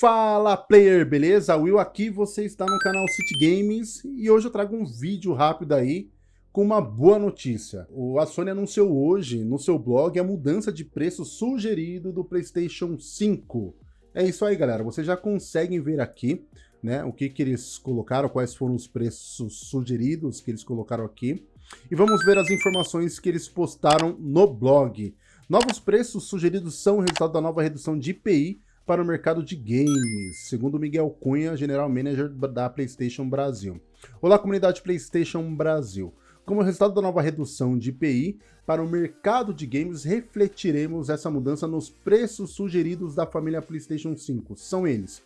Fala player, beleza? Will aqui, você está no canal City Games e hoje eu trago um vídeo rápido aí com uma boa notícia. A Sony anunciou hoje no seu blog a mudança de preço sugerido do PlayStation 5. É isso aí galera, vocês já conseguem ver aqui né, o que, que eles colocaram, quais foram os preços sugeridos que eles colocaram aqui. E vamos ver as informações que eles postaram no blog. Novos preços sugeridos são o resultado da nova redução de IPI para o mercado de games, segundo Miguel Cunha, General Manager da PlayStation Brasil. Olá, comunidade PlayStation Brasil. Como resultado da nova redução de IPI para o mercado de games, refletiremos essa mudança nos preços sugeridos da família PlayStation 5. São eles.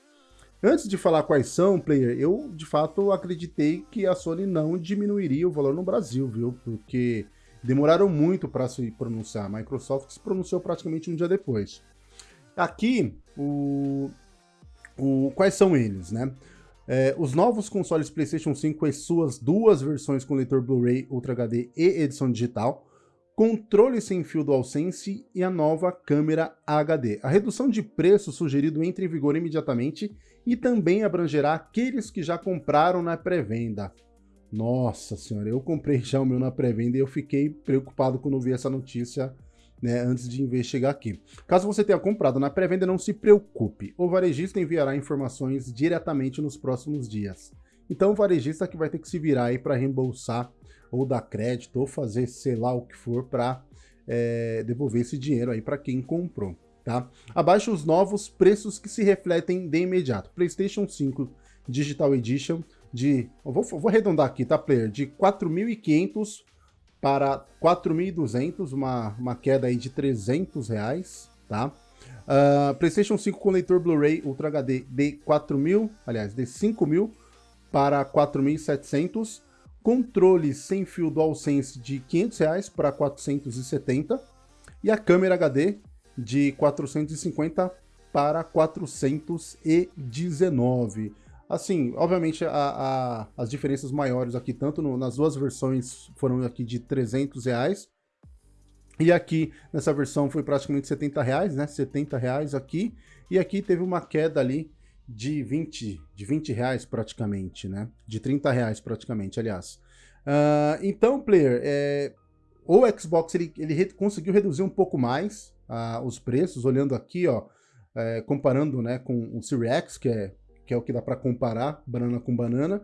Antes de falar quais são, player, eu de fato acreditei que a Sony não diminuiria o valor no Brasil, viu? Porque demoraram muito para se pronunciar. A Microsoft se pronunciou praticamente um dia depois. Aqui, o, o, quais são eles, né? É, os novos consoles PlayStation 5 com as suas duas versões com leitor Blu-ray Ultra HD e edição digital, controle sem fio DualSense e a nova câmera HD. A redução de preço sugerido entra em vigor imediatamente e também abrangerá aqueles que já compraram na pré-venda. Nossa senhora, eu comprei já o meu na pré-venda e eu fiquei preocupado quando vi essa notícia né, antes de investigar aqui. Caso você tenha comprado na pré-venda, não se preocupe. O varejista enviará informações diretamente nos próximos dias. Então o varejista que vai ter que se virar aí para reembolsar ou dar crédito ou fazer sei lá o que for para é, devolver esse dinheiro aí para quem comprou. Tá? Abaixo os novos preços que se refletem de imediato. PlayStation 5 Digital Edition de, vou, vou arredondar aqui, tá, player? De 4.500 para 4.200, uma, uma queda aí de 300 reais, tá? Uh, PlayStation 5 com leitor Blu-ray Ultra HD de 4.000, aliás, de 5.000 para 4.700. Controle sem fio DualSense de 500 reais para 470. E a câmera HD de 450 para 419. Assim, obviamente a, a, as diferenças maiores aqui, tanto no, nas duas versões foram aqui de 300 reais, e aqui nessa versão foi praticamente 70 reais, né? 70 reais aqui, e aqui teve uma queda ali de 20, de 20 reais praticamente, né? De 30 reais praticamente, aliás. Uh, então, player, é, o Xbox ele, ele re, conseguiu reduzir um pouco mais uh, os preços, olhando aqui, ó, é, comparando né, com o Series X, que é que é o que dá para comparar banana com banana,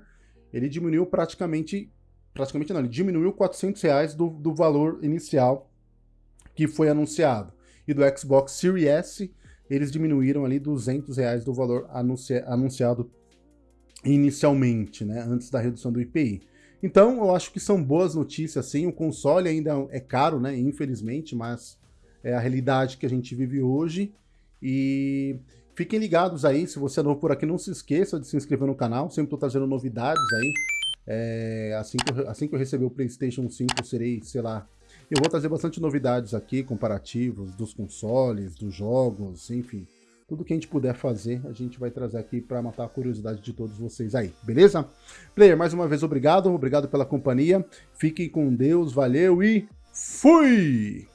ele diminuiu praticamente, praticamente não, ele diminuiu 400 reais do, do valor inicial que foi anunciado. E do Xbox Series S, eles diminuíram ali 200 reais do valor anunci, anunciado inicialmente, né, antes da redução do IPI. Então, eu acho que são boas notícias, sim. O console ainda é caro, né, infelizmente, mas é a realidade que a gente vive hoje. E Fiquem ligados aí, se você é novo por aqui, não se esqueça de se inscrever no canal, sempre estou trazendo novidades aí. É, assim, que eu, assim que eu receber o Playstation 5, serei, sei lá, eu vou trazer bastante novidades aqui, comparativos dos consoles, dos jogos, enfim. Tudo que a gente puder fazer, a gente vai trazer aqui para matar a curiosidade de todos vocês aí, beleza? Player, mais uma vez, obrigado, obrigado pela companhia. Fiquem com Deus, valeu e fui!